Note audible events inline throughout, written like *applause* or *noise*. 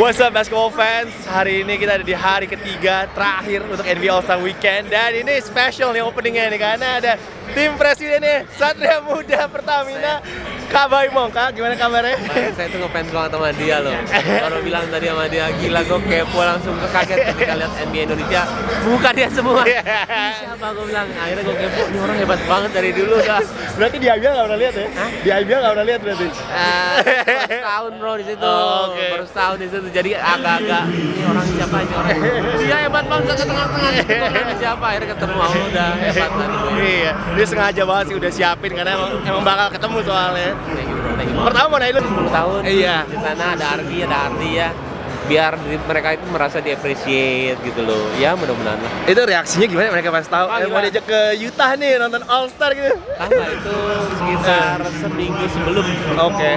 What's up basketball fans? Hari ini kita ada di hari ketiga terakhir untuk NBA All Star Weekend dan ini special nih openingnya nih karena ada tim presidennya Satria Muda Pertamina Kak Baimong, Kak gimana kabarnya? Kemarin saya tuh ngefans banget sama dia loh Baru bilang tadi sama dia, gila gue kepo langsung kaget ketika lihat NBA Indonesia Buka dia semua Siapa gue bilang, akhirnya gue kepo, ini orang hebat banget dari dulu dah Berarti di IBL nggak pernah lihat ya? Hah? Di IBL nggak pernah lihat berarti? Eh, baru setahun bro di situ, Oh, oke. baru setahun di situ, jadi agak-agak ini orang siapa ini orang? Dia hebat banget ke tengah-tengah, siapa? Akhirnya ketemu, oh udah hebat tadi. Iya, dia sengaja banget sih udah siapin karena emang, emang bakal ketemu soalnya. Pertama mau naik lu? 10 tahun. Iya. di sana ada Ardi ada Ardi ya. Biar mereka itu merasa di appreciate gitu loh. Ya mudah-mudahan. Lah Itu reaksinya gimana? Mereka pas tahu Ah, eh, mau diajak ke Utah nih nonton All Star gitu? Tangga itu sekitar seminggu sebelum. Oke.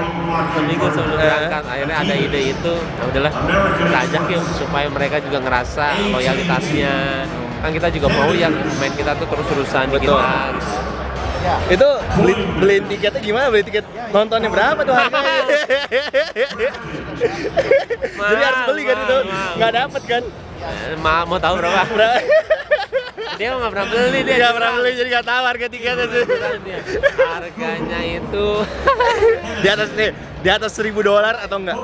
seminggu sebelum Eh. berangkat. Akhirnya ada ide itu. Ya udahlah kita ajak yuk supaya mereka juga ngerasa loyalitasnya. Kan kita juga mau yang main kita tuh terus-terusan di kita. gitu. Itu beli beliin tiketnya gimana? Beli tiket nontonnya berapa tuh harganya? *laughs* *laughs* Jadi harus beli kan itu? Nggak dapet kan? Eh, ma- mau tahu berapa Berapa? *laughs* dia nggak pernah beli dia Nggak pernah beli jadi nggak tahu harga tiketnya sih. harganya itu Di atas nih, di atas 1000 dolar atau enggak?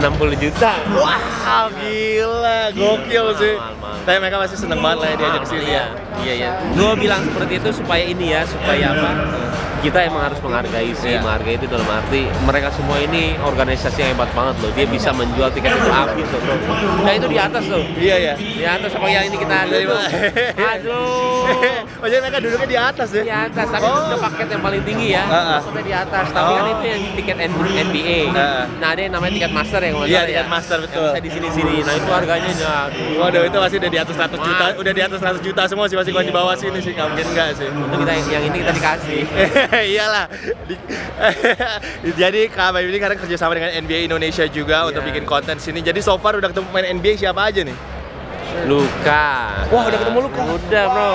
60 juta Wow, gila, gokil sih. Tapi mereka pasti seneng banget lah ya diajak sini iya, ya. iya, iya. Gue bilang seperti itu supaya ini ya, supaya apa? Kita emang harus menghargai sih, Iya. menghargai itu dalam arti mereka semua ini organisasi yang hebat banget loh. Dia bisa menjual tiket itu habis loh, bro. Nah itu di atas loh. Iya ya. Di atas apa yang ini kita ada tuh. mana? Aduh. oh jadi mereka duduknya di atas ya? Di atas, tapi Oh. itu udah paket yang paling tinggi ya. Ah, ah. Maksudnya di atas, tapi kan Oh. itu yang tiket NBA. Ah, ah. Nah, ada yang namanya tiket master ya nggak Iya, tiket ya. master, Yang betul. bisa di sini-sini. Nah, itu harganya ya. aduh. Waduh itu pasti udah di atas 100 juta, udah di atas 100 juta semua sih pasti kalau di bawah sini sih nggak mungkin enggak sih. Itu kita yang ini kita dikasih. *laughs* *laughs* Iyalah. Di- *laughs* Jadi Kak Bayu ini karena kerjasama dengan NBA Indonesia juga untuk Iya. bikin konten sini. Jadi so far udah ketemu pemain NBA siapa aja nih? Luka. Wah, udah ketemu Luka? Udah, Bro.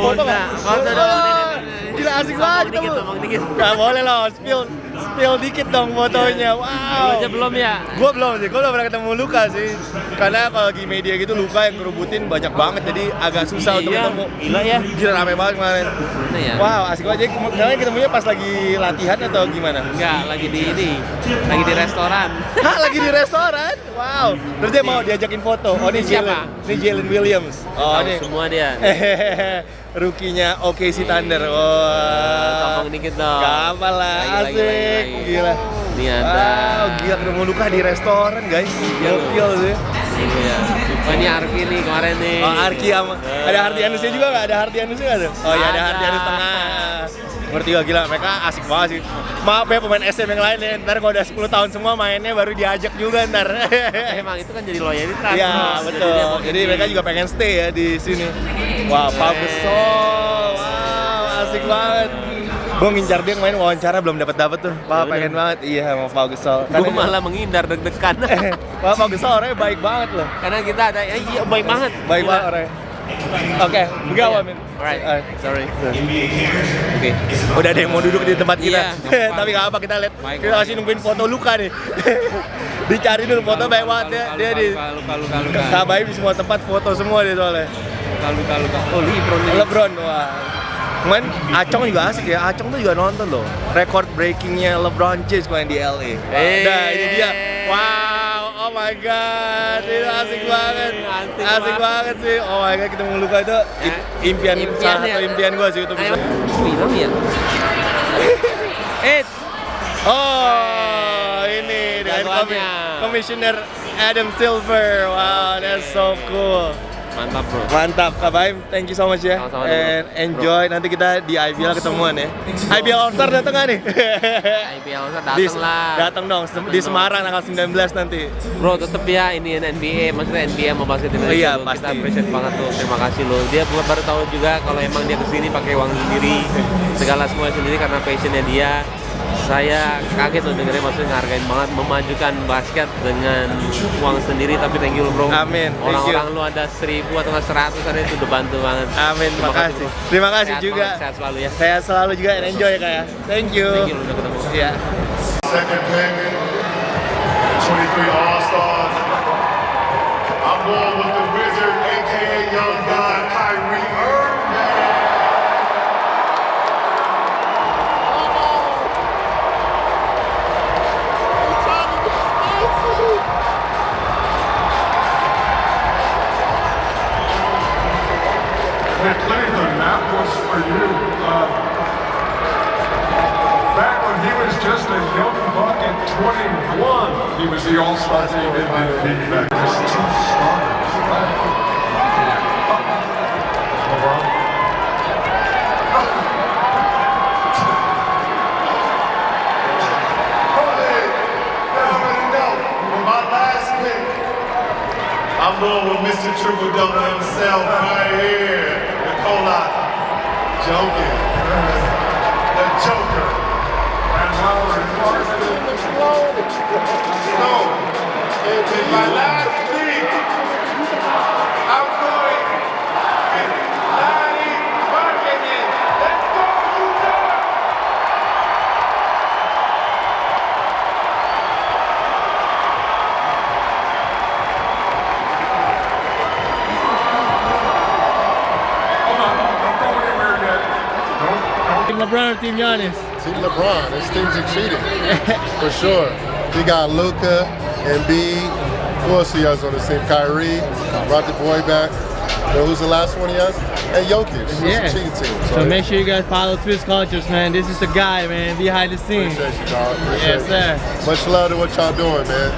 foto Udah. Foto dong. Gila asik banget ketemu. sombong dikit. Gak boleh loh, spill spill dikit dong fotonya. Lu Wow. aja belum ya? Gue belum sih, gue belum pernah ketemu Luka sih Karena kalau di media gitu Luka yang kerubutin banyak banget Jadi agak susah untuk Iya, ketemu Gila ya. Gila rame banget kemarin ya? Wow asik banget, jadi kemarin ketemunya pas lagi latihan atau gimana? Enggak, lagi di ini. Lagi di restoran. *laughs* Hah lagi di restoran? Wow Terus dia mau diajakin foto Oh ini Siapa? Jalen, ini Jalen Williams Oh ini semua dia. *laughs* Rukinya OKC Thunder Wah Sombong dikit dong. Gak apa lah, lagi, asik. Gila Ini ada. Wow, gila ketemu Luka di restoran guys Iya. Gokil sih Iya. Oh, ini Arki nih kemarin nih. Oh, Arki sama ada Hardianusnya juga nggak? Ada Hardianusnya nggak ada? Oh iya ada Ada. Hardianus tengah. Bertiga gila, mereka asik banget sih. Maaf ya pemain SM yang lain ya, ntar kalau udah 10 tahun semua mainnya baru diajak juga ntar. Emang itu kan jadi loyalitas. Iya betul. Jadi gini. mereka juga pengen stay ya di sini. Wah, Pau Gasol, wow asik banget. Gue ngincar dia main wawancara belum dapat dapat tuh. Ya udah. pengen banget. Iya sama Pau Gasol. Gue malah menghindar deg-degan. *laughs* Wah Pau Gasol orangnya baik banget loh. Karena kita ada, ya, iya baik banget. Baik banget orangnya. Oke, enggak Iya. Wamin. Alright, Alright. sorry. Oke. Udah ada yang mau duduk di tempat kita. Iya. *laughs* Tapi nggak apa kita lihat. Kita masih nungguin foto Luka nih. *laughs* Dicari dulu foto baik banget dia. Dia di Luka, luka, luka. Kabai di semua tempat foto semua dia soalnya. Luka, luka, luka. Oh, Lebron. LeBron wah. Kemarin Acong juga asik ya. Acong tuh juga nonton loh. Record breakingnya LeBron James kemarin di LA. Eh. Nah ini dia. Wow, oh my god, itu asik banget, Asik asik, banget. banget sih. Oh my god, ketemu Luka itu Ya. impian, Impian salah ya. satu impian gue sih itu bisa. Film ya. *laughs* Eh, Oh, ini dengan komi Jagoannya. Commissioner Adam Silver. Wow, that's so cool. Mantap bro. Mantap, Kak Baim. Thank you so much ya. Sama-sama, And bro. enjoy. Nanti kita di IBL ketemuan ya. IBL All Star datang nggak nih? *laughs* IPL Di- datang lah. Datang dong Sem- di dong. Semarang tanggal 19 nanti. Bro, tetep ya ini NBA, maksudnya NBA mau basket Indonesia. Iya, tuh. pasti. Kita appreciate banget tuh. Terima kasih lo. Dia bukan baru tahu juga kalau emang dia ke sini pakai uang sendiri, segala semua sendiri karena passionnya dia. Saya kaget loh dengerin maksudnya ngehargain banget memajukan basket dengan uang sendiri tapi thank you lo bro. Amin, thank you. Orang-orang lu ada seribu atau nggak seratus ada itu udah bantu banget. Amin, Terima terima kasih. bro. Terima kasih Sehat juga. banget, sehat selalu ya. Saya selalu juga and enjoy ya kak ya. Thank you. Thank you lo udah ketemu. Iya. Second pick, 2023 All-Stars. I'm going with the Wizard, aka Young God, So, in my last pick, I'm going with Larry Markkinen. Let's go, Utah! Hold on, don't go anywhere yet. Don't, don't Team LeBron or Team Giannis? Team LeBron. This team's exceeding for sure. We got Luca, Embiid. Who else he has on his team? Kyrie. Brought the boy back. You know, who's the last one he has? And Jokic. It's Yeah. a cheating team. So make sure you guys follow Twist Cultures, man. This is the guy, man, behind the scenes. Appreciate you, dog. Appreciate Yes, you. sir. Much love to what y'all doing, man.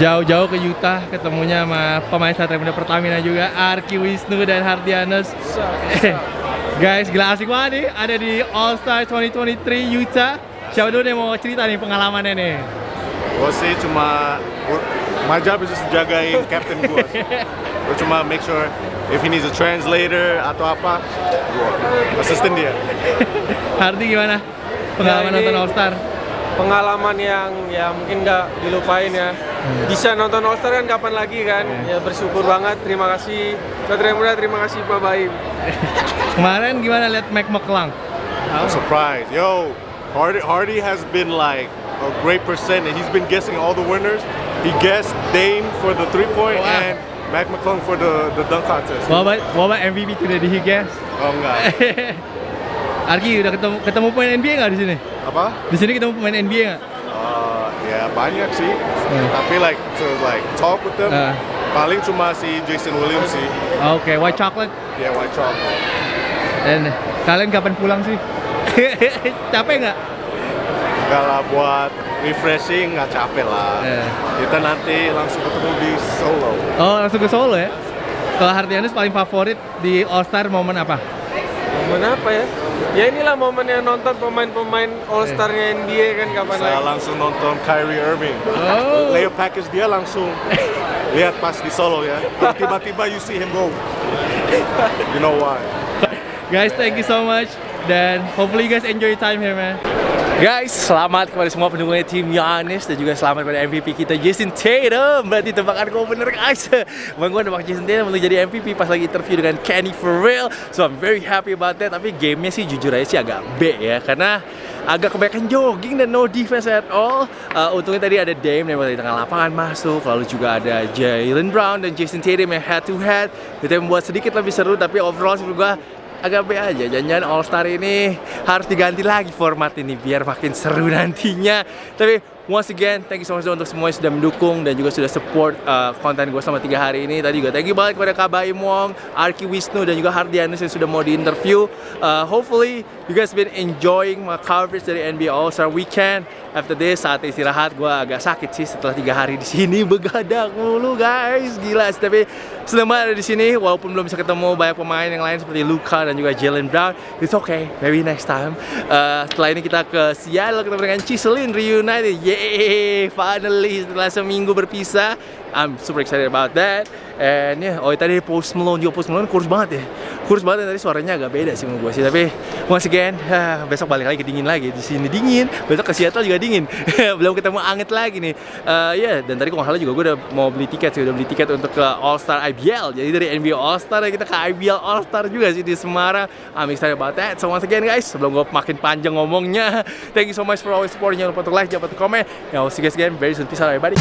Jauh-jauh ke Utah ketemunya sama pemain Satria Muda Pertamina juga Arki Wisnu dan Hardianus. *laughs* Guys, gila asik banget nih ada di All Star 2023 Utah. Siapa dulu yang mau cerita nih pengalamannya nih? Gue sih cuma my job is just jagain captain gue. *laughs* Gue cuma make sure if he needs a translator atau apa, gue assistant dia. *laughs* Hardi gimana? Pengalaman ini- nonton All Star? Pengalaman yang ya mungkin nggak dilupain ya. Bisa nonton All Star kan kapan lagi kan? Ya bersyukur banget. Terima kasih Satria Muda, terima kasih Pak Baim. *laughs* Kemarin gimana lihat Mac McClung? I'm surprised. Yo, Hardy, Hardy has been like a great percent and he's been guessing all the winners. He guessed Dame for the three point Wow. and Mac McClung for the the dunk contest. What about, what about MVP today? Did he guess? Oh enggak. *laughs* Arki udah ketemu ketemu pemain NBA nggak di sini? Apa? Di sini ketemu pemain NBA nggak? Uh, ya banyak sih. Tapi like to like talk with them. Uh. Paling cuma si Jason Williams sih. Oke, White Chocolate. Ya white chocolate. Dan kalian kapan pulang sih? *laughs* Capek nggak? Enggak lah buat refreshing nggak capek lah. Eh. Kita nanti langsung ketemu di Solo. Oh langsung ke Solo ya? Kalau Hardianus paling favorit di All Star momen apa? Momen apa ya? Ya inilah momen yang nonton pemain-pemain All Star-nya NBA kan kapan Saya lagi. langsung nonton Kyrie Irving. Oh. Layer package dia langsung lihat pas di Solo ya. Tiba-tiba you see him go. You know why? Guys, thank you so much dan hopefully guys enjoy time here, man. Guys, selamat kepada semua pendukungnya tim Giannis dan juga selamat pada MVP kita Jason Tatum. Berarti tebakan gue bener guys. *laughs* Bang gue nembak Jason Tatum untuk jadi MVP pas lagi interview dengan Kenny for real. So I'm very happy about that. Tapi gamenya sih jujur aja sih agak B ya karena agak kebanyakan jogging dan no defense at all. Uh, untungnya tadi ada Dame yang dari tengah lapangan masuk, lalu juga ada Jalen Brown dan Jason Tatum yang head to head. Itu yang membuat sedikit lebih seru tapi overall sih gue agak B aja. Jangan-jangan All Star ini harus diganti lagi format ini biar makin seru nantinya. Tapi once again, thank you so much untuk semua yang sudah mendukung dan juga sudah support uh, konten gue selama tiga hari ini. Tadi juga thank you banget kepada Kabai Wong, Arki Wisnu dan juga Hardianus yang sudah mau di interview. Uh, hopefully you guys been enjoying my coverage dari NBA All Star Weekend. After this saat istirahat gue agak sakit sih setelah tiga hari di sini. *laughs* Begadang mulu guys. Gila sih. tapi seneng banget ada di sini walaupun belum bisa ketemu banyak pemain yang lain seperti Luka dan juga Jalen Brown it's okay. Maybe next time. Uh, setelah ini kita ke Seattle ketemu dengan Chiselin reunited. Yeay finally setelah seminggu berpisah. I'm super excited about that. And yeah oh tadi Post Malone juga. Post Malone kurus banget ya kurus banget tadi suaranya agak beda sih menurut gue sih. Tapi once again *laughs* ah, besok balik lagi dingin lagi. Di sini dingin besok ke Seattle juga dingin. *laughs* Belum ketemu anget lagi nih. Eh, ya dan tadi kalau salah juga gue udah mau beli tiket sih. Udah beli tiket untuk ke All Star IBL jadi dari NBA All Star kita ke IBL All Star juga sih di Semarang. I'm excited about that. So once again guys sebelum gue makin panjang ngomongnya *laughs* thank you so much for always supporting. Jangan lupa untuk like jangan lupa untuk komen. I'll see you guys again very soon. Peace out everybody